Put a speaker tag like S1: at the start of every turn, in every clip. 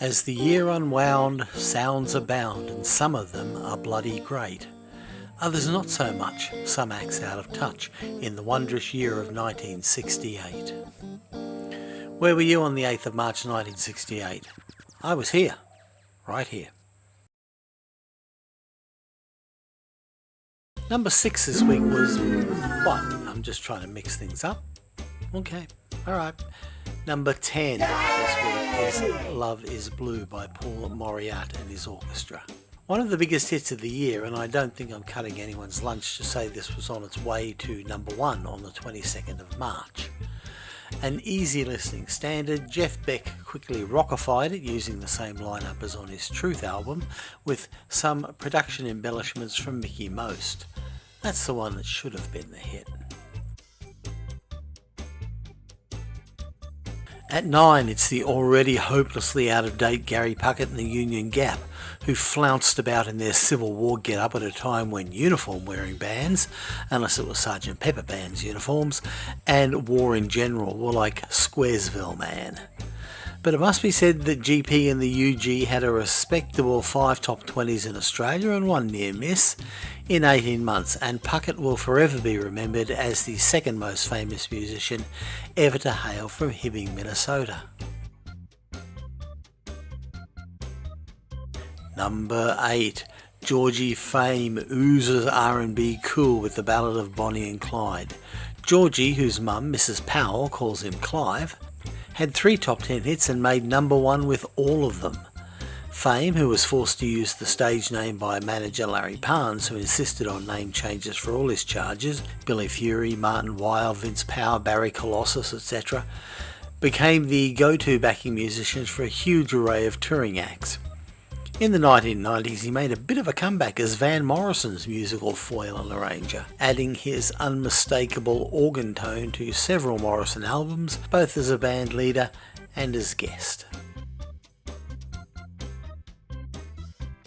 S1: As the year unwound, sounds abound, and some of them are bloody great. Others not so much, some acts out of touch, in the wondrous year of 1968. Where were you on the 8th of March 1968? I was here, right here. Number six this week was what? I'm just trying to mix things up. Okay, alright. Number 10 this week is Love is Blue by Paul Mauriat and his orchestra. One of the biggest hits of the year, and I don't think I'm cutting anyone's lunch to say this was on its way to number one on the 22nd of March. An easy listening standard, Jeff Beck quickly rockified it using the same lineup as on his Truth album, with some production embellishments from Mickie Most. That's the one that should have been the hit. At 9 it's the already hopelessly out of date Gary Puckett and the Union Gap, who flounced about in their Civil War get-up at a time when uniform wearing bands, unless it was Sergeant Pepper Band's uniforms, and war in general were like Squaresville Man. But it must be said that GP and the UG had a respectable 5 top 20s in Australia and one near miss in 18 months, and Puckett will forever be remembered as the second most famous musician ever to hail from Hibbing, Minnesota. Number 8. Georgie Fame oozes R&B cool with the ballad of Bonnie and Clyde. Georgie, whose mum, Mrs. Powell, calls him Clive, had three top 10 hits and made number one with all of them. Fame, who was forced to use the stage name by manager Larry Parnes, who insisted on name changes for all his charges, Billy Fury, Martin Weil, Vince Power, Barry Colossus, etc., became the go-to backing musicians for a huge array of touring acts. In the 1990s he made a bit of a comeback as Van Morrison's musical foil and arranger, adding his unmistakable organ tone to several Morrison albums, both as a band leader and as guest.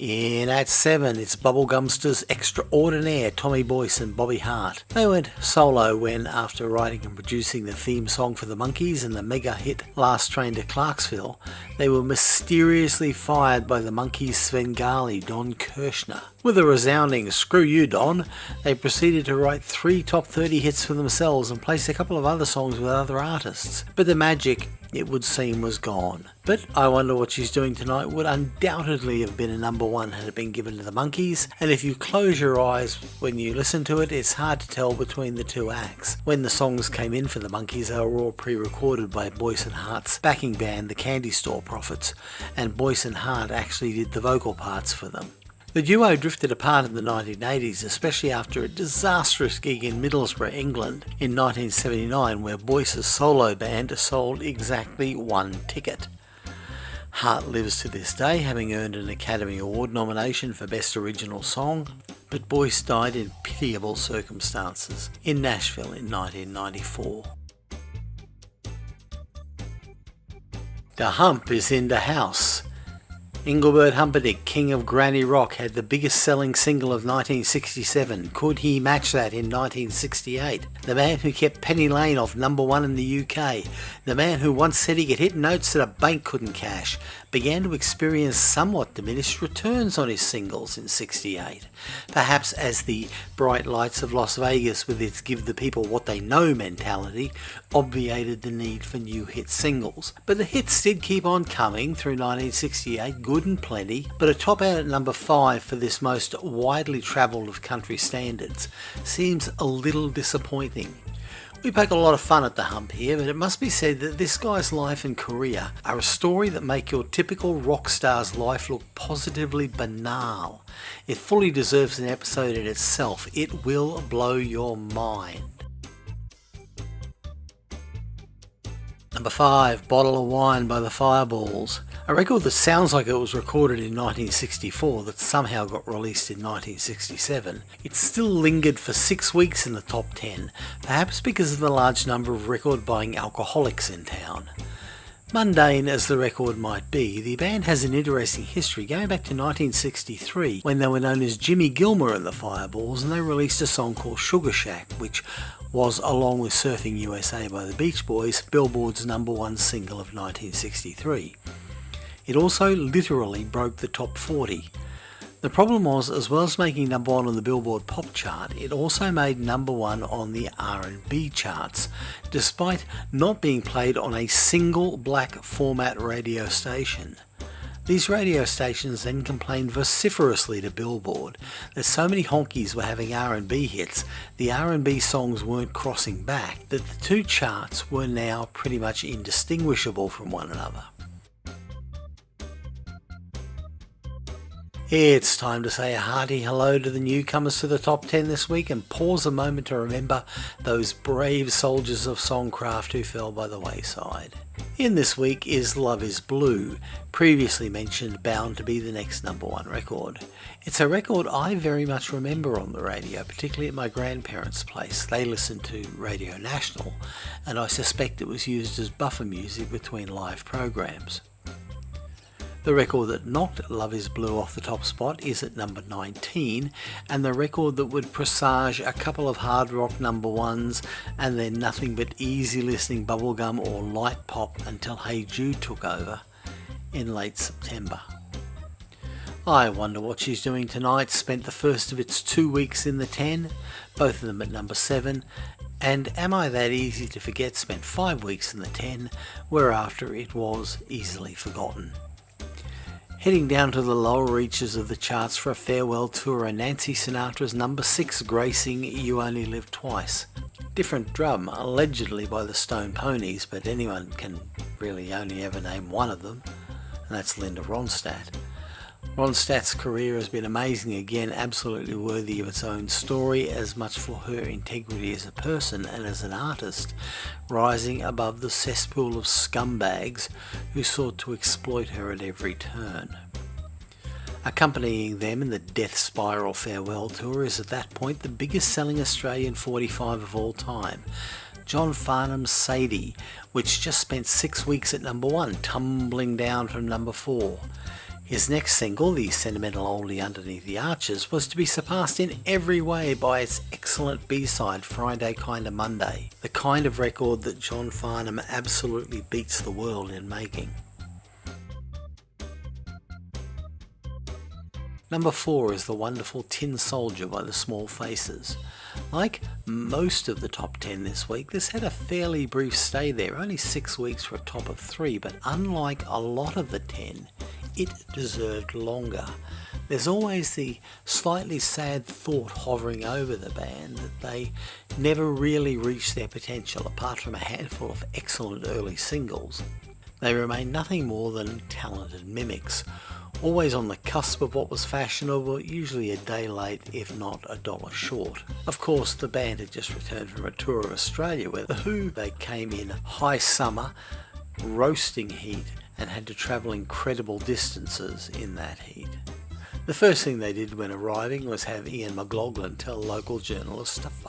S1: In at 7 it's Bubblegumsters Extraordinaire Tommy Boyce and Bobby Hart. They went solo when, after writing and producing the theme song for the Monkees and the mega hit Last Train to Clarksville, they were mysteriously fired by the Monkees' Svengali Don Kirshner. With a resounding screw you Don, they proceeded to write three top 30 hits for themselves and place a couple of other songs with other artists. But the magic it would seem was gone. But I Wonder What She's Doing Tonight would undoubtedly have been a number one had it been given to the Monkees, and if you close your eyes when you listen to it, it's hard to tell between the two acts. When the songs came in for the Monkees, they were all pre-recorded by Boyce and Hart's backing band, the Candy Store Prophets, and Boyce and Hart actually did the vocal parts for them. The duo drifted apart in the 1980s, especially after a disastrous gig in Middlesbrough, England in 1979 where Boyce's solo band sold exactly one ticket. Hart lives to this day, having earned an Academy Award nomination for Best Original Song, but Boyce died in pitiable circumstances in Nashville in 1994. The hump is in the house. Engelbert Humperdinck, King of Granny Rock, had the biggest selling single of 1967. Could he match that in 1968? The man who kept Penny Lane off number one in the UK. The man who once said he could hit notes that a bank couldn't cash began to experience somewhat diminished returns on his singles in 68. Perhaps as the bright lights of Las Vegas with its give the people what they know mentality obviated the need for new hit singles. But the hits did keep on coming through 1968, good and plenty, but a top out at number 5 for this most widely travelled of country standards seems a little disappointing. We poke a lot of fun at the hump here, but it must be said that this guy's life and career are a story that make your typical rock star's life look positively banal. It fully deserves an episode in itself. It will blow your mind. Number 5, Bottle of Wine by the Fireballs. A record that sounds like it was recorded in 1964 that somehow got released in 1967. It still lingered for six weeks in the top 10, perhaps because of the large number of record buying alcoholics in town. Mundane as the record might be, the band has an interesting history going back to 1963 when they were known as Jimmy Gilmer and the Fireballs and they released a song called Sugar Shack which was, along with Surfing USA by the Beach Boys, Billboard's number one single of 1963. It also literally broke the top 40. The problem was, as well as making number one on the Billboard Pop chart, it also made number one on the R&B charts, despite not being played on a single black format radio station. These radio stations then complained vociferously to Billboard that so many honkies were having R&B hits, the R&B songs weren't crossing back, that the two charts were now pretty much indistinguishable from one another. It's time to say a hearty hello to the newcomers to the top 10 this week and pause a moment to remember those brave soldiers of songcraft who fell by the wayside. In this week is Love is Blue, previously mentioned bound to be the next number one record. It's a record I very much remember on the radio, particularly at my grandparents' place. They listened to Radio National and I suspect it was used as buffer music between live programs. The record that knocked Love is Blue off the top spot is at number 19, and the record that would presage a couple of hard rock number ones and then nothing but easy listening bubblegum or light pop until Hey Jude took over in late September. I wonder what she's doing tonight. Spent the first of its two weeks in the 10, both of them at number 7, and Am I That Easy to Forget spent five weeks in the 10, whereafter it was easily forgotten. Heading down to the lower reaches of the charts for a farewell tour are Nancy Sinatra's number 6 gracing You Only Live Twice. Different drum, allegedly by the Stone Poneys, but anyone can really only ever name one of them, and that's Linda Ronstadt. Ronstadt's career has been amazing again, absolutely worthy of its own story, as much for her integrity as a person and as an artist, rising above the cesspool of scumbags who sought to exploit her at every turn. Accompanying them in the Death Spiral farewell tour is at that point the biggest selling Australian 45 of all time, John Farnham's Sadie, which just spent six weeks at number one, tumbling down from number four. His next single, the sentimental oldie Underneath the Arches, was to be surpassed in every way by its excellent B-side Friday Kinda Monday, the kind of record that John Farnham absolutely beats the world in making. Number 4 is the wonderful Tin Soldier by the Small Faces. Like most of the top 10 this week, this had a fairly brief stay there, only 6 weeks for a top of 3, but unlike a lot of the 10, it deserved longer. There's always the slightly sad thought hovering over the band that they never really reached their potential apart from a handful of excellent early singles. They remain nothing more than talented mimics, always on the cusp of what was fashionable, usually a day late if not a dollar short. Of course the band had just returned from a tour of Australia where The Who they came in high summer, roasting heat and had to travel incredible distances in that heat. The first thing they did when arriving was have Ian McLagan tell local journalists to f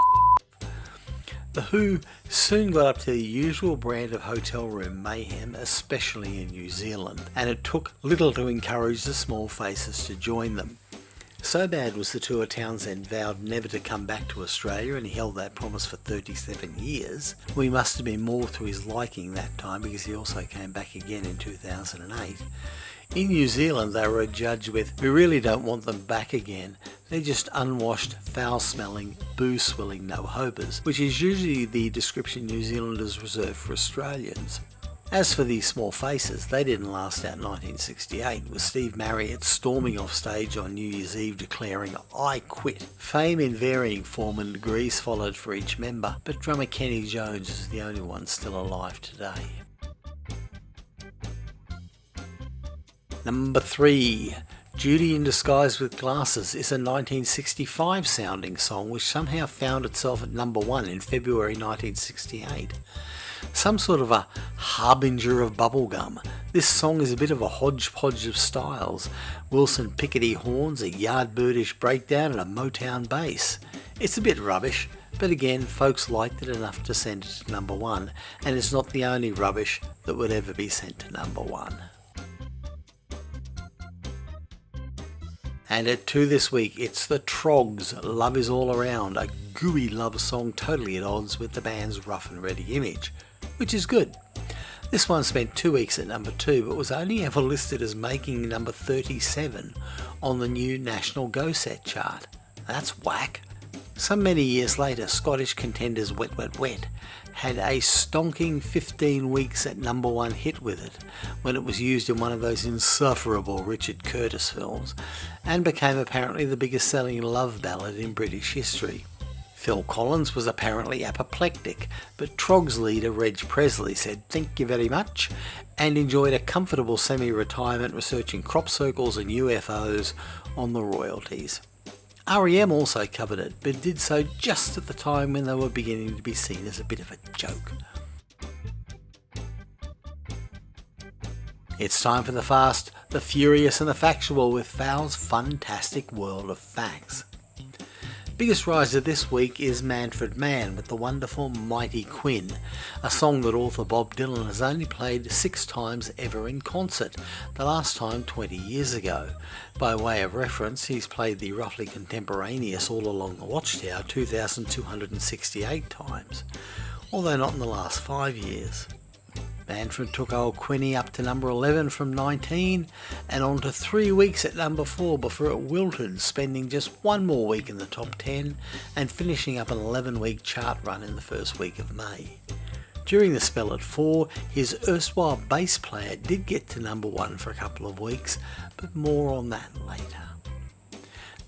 S1: The Who soon got up to the usual brand of hotel room mayhem, especially in New Zealand, and it took little to encourage the small faces to join them. So bad was the tour Townshend vowed never to come back to Australia and he held that promise for 37 years. We must have been more to his liking that time because he also came back again in 2008. In New Zealand they were adjudged with, we really don't want them back again. They're just unwashed, foul-smelling, booze-swilling no-hobers, which is usually the description New Zealanders reserve for Australians. As for these small faces, they didn't last out 1968, with Steve Marriott storming off stage on New Year's Eve declaring, I quit. Fame in varying form and degrees followed for each member, but drummer Kenny Jones is the only one still alive today. Number 3. Judy in Disguise with Glasses is a 1965 sounding song which somehow found itself at number 1 in February 1968 some sort of a harbinger of bubblegum. This song is a bit of a hodgepodge of styles. Wilson Pickety horns, a yardbirdish breakdown and a Motown bass. It's a bit rubbish, but again folks liked it enough to send it to number one, and it's not the only rubbish that would ever be sent to number one. And at 2 this week, it's the Troggs, Love Is All Around, a gooey love song totally at odds with the band's rough and ready image which is good. This one spent two weeks at number 2 but was only ever listed as making number 37 on the new National Go Set chart. That's whack. Some many years later, Scottish contenders Wet Wet Wet had a stonking 15 weeks at number one hit with it when it was used in one of those insufferable Richard Curtis films and became apparently the biggest selling love ballad in British history. Phil Collins was apparently apoplectic, but Troggs' leader Reg Presley said thank you very much and enjoyed a comfortable semi-retirement researching crop circles and UFOs on the royalties. REM also covered it, but did so just at the time when they were beginning to be seen as a bit of a joke. It's time for the fast, the furious and the factual with Val's fantastic world of facts. Biggest riser this week is Manfred Mann with the wonderful Mighty Quinn, a song that author Bob Dylan has only played six times ever in concert, the last time 20 years ago. By way of reference, he's played the roughly contemporaneous All Along the Watchtower 2,268 times, although not in the last five years. Manfred took old Quinny up to number 11 from 19 and on to three weeks at number 4 before it wilted, spending just one more week in the top 10 and finishing up an 11 week chart run in the first week of May. During the spell at 4, his erstwhile bass player did get to number 1 for a couple of weeks, but more on that later.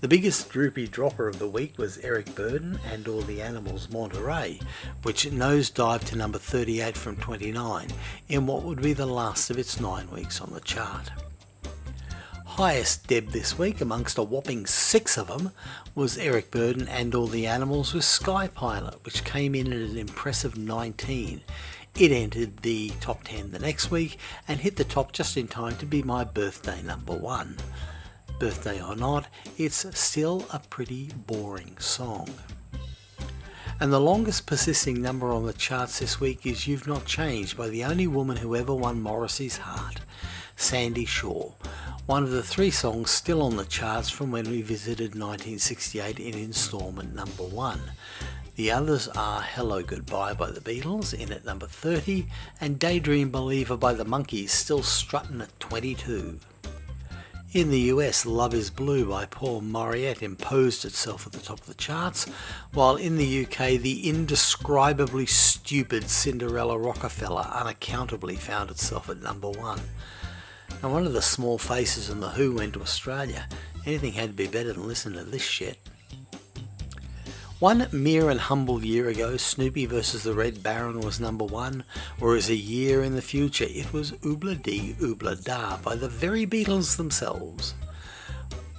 S1: The biggest droopy dropper of the week was Eric Burdon and All the Animals Monterey, which nosedived to number 38 from 29 in what would be the last of its nine weeks on the chart. Highest deb this week amongst a whopping six of them was Eric Burdon and All the Animals with Sky Pilot, which came in at an impressive 19. It entered the top 10 the next week and hit the top just in time to be my birthday number one birthday or not, it's still a pretty boring song. And the longest persisting number on the charts this week is You've Not Changed by the only woman who ever won Morrissey's heart, Sandie Shaw, one of the three songs still on the charts from when we visited 1968 in instalment number one. The others are Hello Goodbye by the Beatles in at number 30 and Daydream Believer by the Monkees still strutting at 22. In the US, Love is Blue by Paul Mauriat imposed itself at the top of the charts, while in the UK, the indescribably stupid Cinderella Rockefeller unaccountably found itself at number one. And one of the small faces in The Who went to Australia. Anything had to be better than listening to this shit. One mere and humble year ago, Snoopy vs. the Red Baron was number one, whereas a year in the future it was Ob-La-Di, Ob-La-Da by the very Beatles themselves.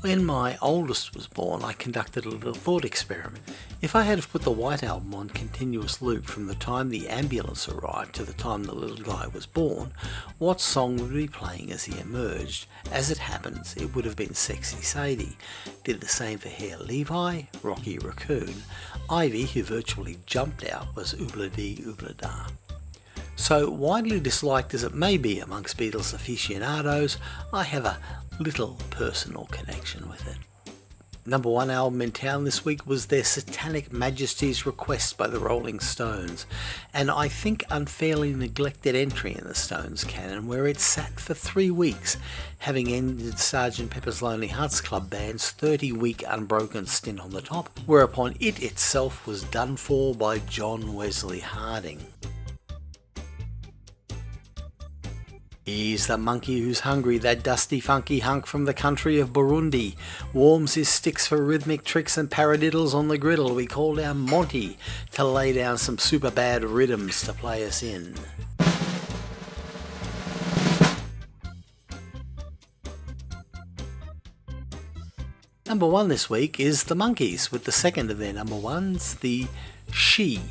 S1: When my oldest was born, I conducted a little thought experiment. If I had put the White Album on continuous loop from the time the ambulance arrived to the time the little guy was born, what song would be playing as he emerged? As it happens, it would have been Sexy Sadie. Did the same for Hare Levi, Rocky Raccoon. Ivy, who virtually jumped out, was Oobla Dee Oobla Da. So widely disliked as it may be amongst Beatles aficionados, I have a little personal connection with it. Number one album in town this week was their Satanic Majesties Request by the Rolling Stones, and I think unfairly neglected entry in the Stones canon where it sat for three weeks, having ended Sgt. Pepper's Lonely Hearts Club Band's 30 week unbroken stint on the top, whereupon it itself was done for by John Wesley Harding. He's the monkey who's hungry, that dusty funky hunk from the country of Burundi. Warms his sticks for rhythmic tricks and paradiddles on the griddle. We call our Monty to lay down some super bad rhythms to play us in. Number one this week is The Monkees, with the second of their number ones, the She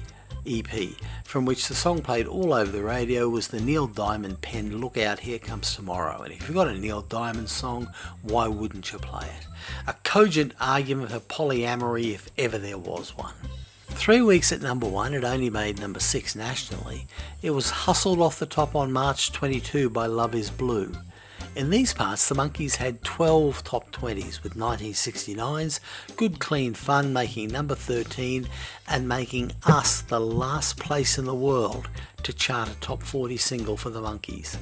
S1: EP, from which the song played all over the radio was the Neil Diamond penned Look Out Here Comes Tomorrow. And if you've got a Neil Diamond song, why wouldn't you play it? A cogent argument for polyamory if ever there was one. Three weeks at number one, it only made number six nationally. It was hustled off the top on March 22 by Love is Blue. In these parts, the Monkees had 12 top 20s with 1969's Good Clean Fun making number 13 and making us the last place in the world to chart a top 40 single for the Monkees.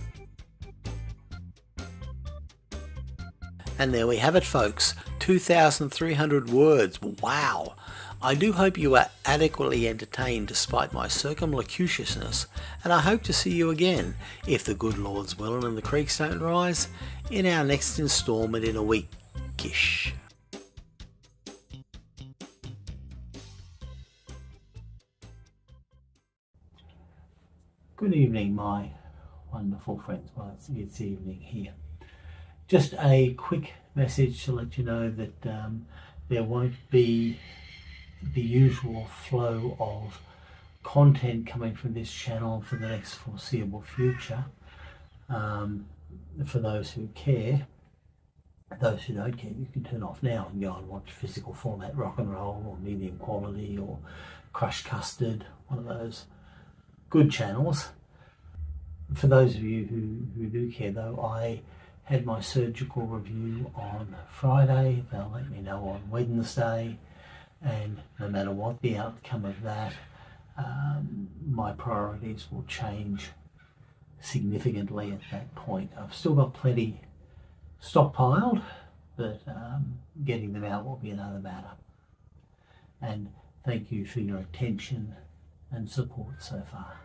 S1: And there we have it folks, 2,300 words, wow! I do hope you are adequately entertained despite my circumlocutiousness, and I hope to see you again, if the good Lord's will and the creeks don't rise, in our next instalment in a weekish. Good evening, my wonderful friends. Well, it's, it's evening here. Just a quick message to let you know that um, there won't be the usual flow of content coming from this channel for the next foreseeable future. Um, for those who care, those who don't care, you can turn off now and go and watch physical format rock and roll or medium quality or crushed custard, one of those good channels. For those of you who, who do care though, I had my surgical review on Friday. They'll let me know on Wednesday and no matter what the outcome of that, um, my priorities will change significantly at that point. I've still got plenty stockpiled, but um, getting them out will be another matter. And thank you for your attention and support so far.